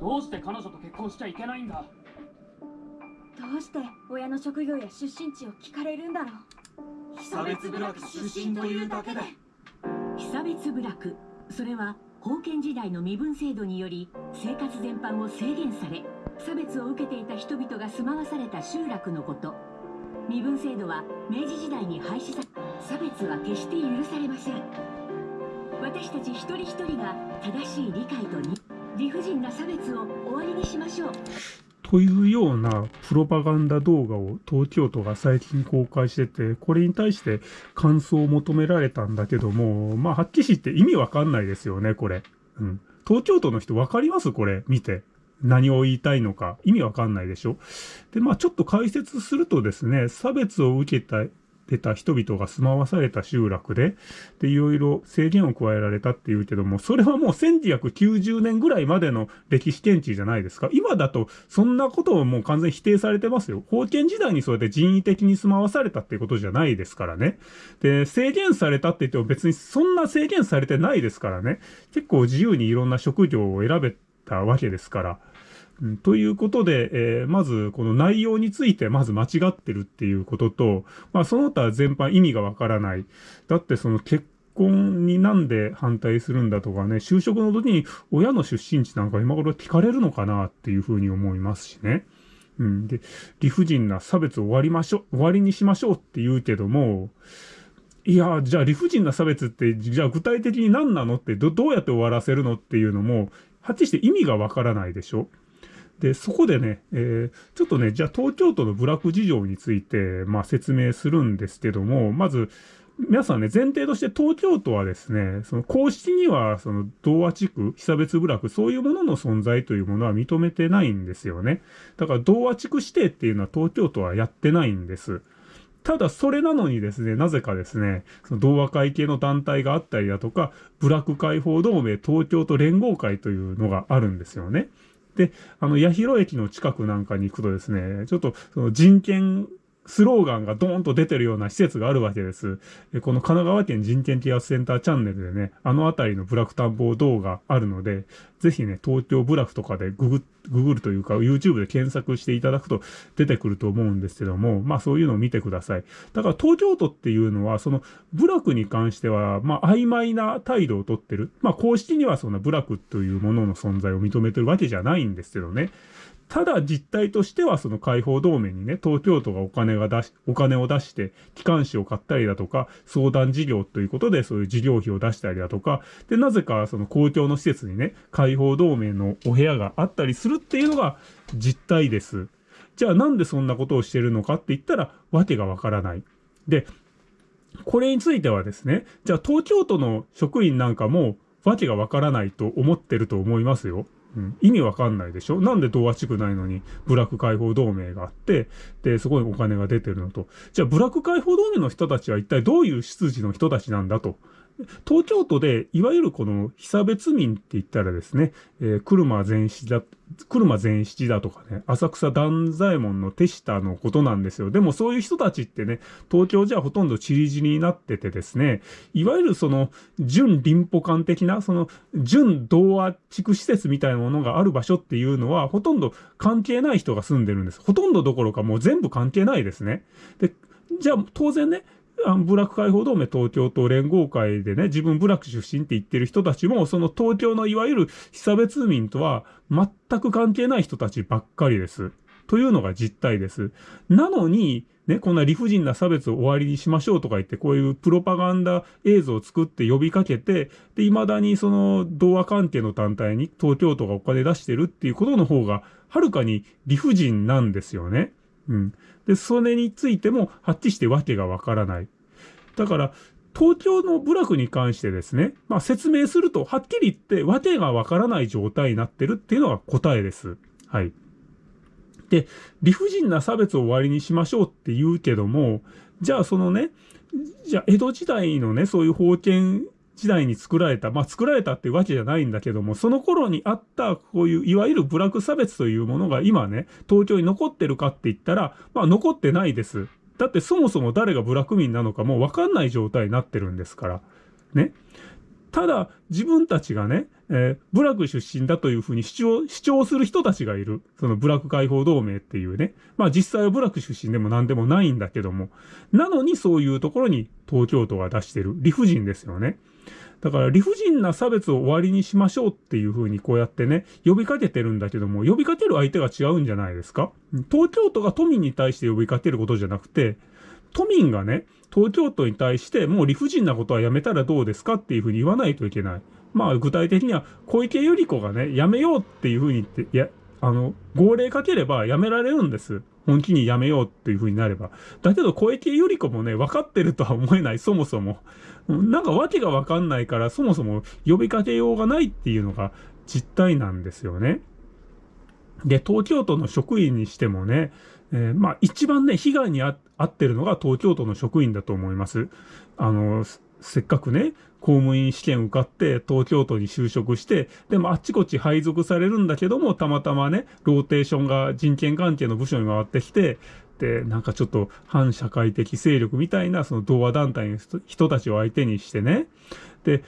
どうして彼女と結婚しちゃいけないんだ？どうして親の職業や出身地を聞かれるんだろう？被差別部落出身というだけで。被差別部落。それは封建時代の身分制度により生活全般を制限され差別を受けていた人々が住まわされた集落のこと。身分制度は明治時代に廃止さ差別は決して許されません。私たち一人一人が正しい理解とに理不尽な差別を終わりにしましょうというようなプロパガンダ動画を東京都が最近公開してて、これに対して感想を求められたんだけども、まあ、はっきり言って意味わかんないですよね、これ。うん。東京都の人わかります？これ、見て。何を言いたいのか。意味わかんないでしょ？で、まあ、ちょっと解説するとですね、差別を受けた出た人々が住まわされた集落で、で、いろいろ制限を加えられたっていうけども、それはもう1990年ぐらいまでの歴史検知じゃないですか。今だと、そんなことをもう完全否定されてますよ。封建時代にそうやって人為的に住まわされたっていうことじゃないですからね。で、制限されたって言っても別にそんな制限されてないですからね。結構自由にいろんな職業を選べたわけですから。うん、ということで、えー、まずこの内容についてまず間違ってるっていうことと、まあその他全般意味がわからない。だってその結婚になんで反対するんだとかね、就職の時に親の出身地なんか今頃聞かれるのかなっていうふうに思いますしね。うん。で、理不尽な差別を終わりましょう、終わりにしましょうって言うけども、いや、じゃあ理不尽な差別って、じゃあ具体的に何なのってど、どうやって終わらせるのっていうのも、はっきりして意味がわからないでしょで、そこでね、えー、ちょっとね、じゃあ東京都の部落事情について、まあ説明するんですけども、まず、皆さんね、前提として東京都はですね、その公式には、その同和地区、被差別部落、そういうものの存在というものは認めてないんですよね。だから同和地区指定っていうのは東京都はやってないんです。ただそれなのにですね、なぜかですね、その同和会系の団体があったりだとか、部落解放同盟東京都連合会というのがあるんですよね。で、あの、八広駅の近くなんかに行くとですね、ちょっと、その人権スローガンがドーンと出てるような施設があるわけです。この神奈川県人権啓発センターチャンネルでね、あの辺りのブラック探訪動画あるので、ぜひね、東京ブラックとかでググ、ググるというか、YouTube で検索していただくと出てくると思うんですけども、まあそういうのを見てください。だから東京都っていうのは、そのブラックに関しては、まあ曖昧な態度をとってる。まあ公式にはそのブラックというものの存在を認めてるわけじゃないんですけどね。ただ実態としてはその解放同盟にね、東京都がお金が出し、お金を出して機関紙を買ったりだとか、相談事業ということでそういう事業費を出したりだとか、で、なぜかその公共の施設にね、解放同盟のお部屋があったりするっていうのが実態です。じゃあなんでそんなことをしてるのかって言ったら、わけがわからない。で、これについてはですね、じゃあ東京都の職員なんかも、わけがわからないと思ってると思いますよ。うん、意味わかんないでしょ？なんで同和地区ないのにブラック解放同盟があって、で、そこにお金が出てるのと。じゃあ、ブラック解放同盟の人たちは一体どういう出自の人たちなんだと。東京都で、いわゆるこの被差別民って言ったらですね、えー、車前七だ、車前七だとかね、浅草断左衛門の手下のことなんですよ。でもそういう人たちってね、東京じゃほとんどチリジになっててですね、いわゆるその、準臨歩館的な、その、準童話地区施設みたいなものがある場所っていうのは、ほとんど関係ない人が住んでるんです。ほとんどどころかもう全部関係ないですね。で、じゃあ当然ね、あのブラック解放同盟東京都連合会でね、自分ブラック出身って言ってる人たちも、その東京のいわゆる被差別民とは全く関係ない人たちばっかりです。というのが実態です。なのに、ね、こんな理不尽な差別を終わりにしましょうとか言って、こういうプロパガンダ映像を作って呼びかけて、で、未だにその同和関係の団体に東京都がお金出してるっていうことの方が、はるかに理不尽なんですよね。うん。で、それについても、はっきりしてわけがわからない。だから、東京の部落に関してですね、まあ説明すると、はっきり言って、わけがわからない状態になってるっていうのが答えです。はい。で、理不尽な差別を終わりにしましょうって言うけども、じゃあそのね、じゃあ江戸時代のね、そういう封建時代に作られた、まあ作られたっていうわけじゃないんだけども、その頃にあったこういういわゆる部落差別というものが今ね、東京に残ってるかって言ったら、まあ残ってないです。だってそもそも誰が部落民なのかもうわかんない状態になってるんですから。ね。ただ、自分たちがね、えー部落出身だというふうに主張、主張する人たちがいる。その部落解放同盟っていうね。まあ実際は部落出身でも何でもないんだけども。なのにそういうところに東京都が出してる理不尽ですよね。だから理不尽な差別を終わりにしましょうっていうふうにこうやってね、呼びかけてるんだけども、呼びかける相手が違うんじゃないですか東京都が都民に対して呼びかけることじゃなくて、都民がね、東京都に対してもう理不尽なことはやめたらどうですかっていうふうに言わないといけない。まあ具体的には小池百合子がね、やめようっていうふうに言って、いや、あの、号令かければやめられるんです。本気にやめようっていうふうになれば。だけど小池百合子もね、分かってるとは思えない、そもそも。なんか訳が分かんないから、そもそも呼びかけようがないっていうのが実態なんですよね。で、東京都の職員にしてもね、えーまあ一番ね、被害に遭遭ってるのが東京都の職員だと思います。あの、せっかくね、公務員試験受かって東京都に就職して、でもあっちこっち配属されるんだけども、たまたまね、ローテーションが人権関係の部署に回ってきて、で、なんかちょっと反社会的勢力みたいなその同和団体の人たちを相手にしてね、で、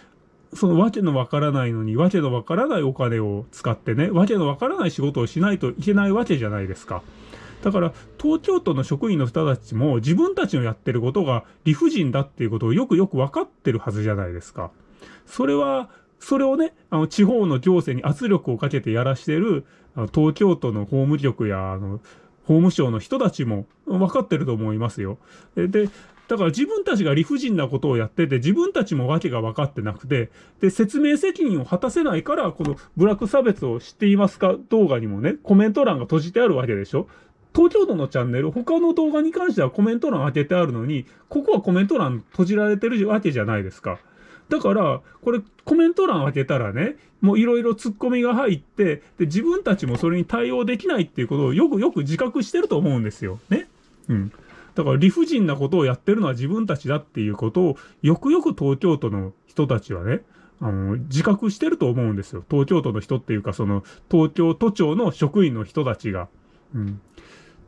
そのわけのわからないのに、わけのわからないお金を使ってね、わけのわからない仕事をしないといけないわけじゃないですか。だから、東京都の職員の人たちも自分たちのやってることが理不尽だっていうことをよくよく分かってるはずじゃないですか。それは、それをね、あの、地方の行政に圧力をかけてやらしてる、あの東京都の法務局や、あの、法務省の人たちも分かってると思いますよ。で、でだから自分たちが理不尽なことをやってて、自分たちも訳が分かってなくて、で、説明責任を果たせないから、このブラック差別を知っていますか動画にもね、コメント欄が閉じてあるわけでしょ東京都のチャンネル、他の動画に関してはコメント欄開けてあるのに、ここはコメント欄閉じられてるわけじゃないですか。だから、これコメント欄開けたらね、もういろいろ突っ込みが入って、で、自分たちもそれに対応できないっていうことをよくよく自覚してると思うんですよ。ね。うん。だから理不尽なことをやってるのは自分たちだっていうことを、よくよく東京都の人たちはね、あの、自覚してると思うんですよ。東京都の人っていうか、その、東京都庁の職員の人たちが。うん。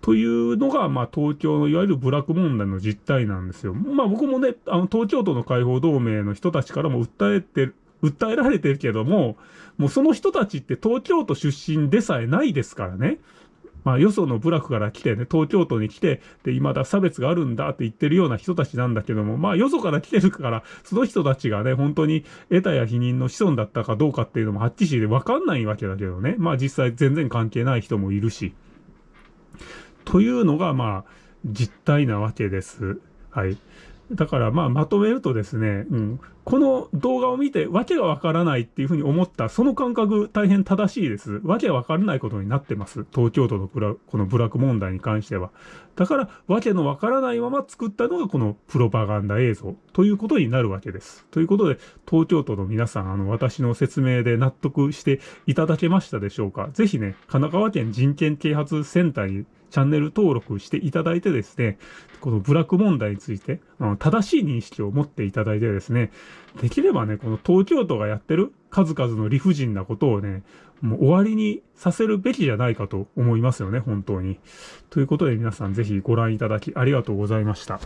というのが、まあ、東京のいわゆるブラック問題の実態なんですよ。まあ、僕もね、あの、東京都の解放同盟の人たちからも訴えて、訴えられてるけども、もうその人たちって東京都出身でさえないですからね。まあ、よその部落から来てね、東京都に来て、で、未だ差別があるんだって言ってるような人たちなんだけども、まあ、よそから来てるから、その人たちがね、本当に得たや否認の子孫だったかどうかっていうのもはっきりでわかんないわけだけどね。まあ、実際全然関係ない人もいるし。というのが、まあ、実態なわけです。はい。だから、まあ、まとめるとですね、うん。この動画を見て、わけがわからないっていうふうに思った、その感覚、大変正しいです。わけわからないことになってます。東京都のブラこのブラック問題に関しては。だから、わけのわからないまま作ったのがこのプロパガンダ映像ということになるわけです。ということで、東京都の皆さん、あの、私の説明で納得していただけましたでしょうかぜひね、神奈川県人権啓発センターにチャンネル登録していただいてですね、このブラック問題について、あの正しい認識を持っていただいてですね、できればね、この東京都がやってる数々の理不尽なことをね、もう終わりにさせるべきじゃないかと思いますよね、本当に。ということで皆さんぜひご覧いただきありがとうございました。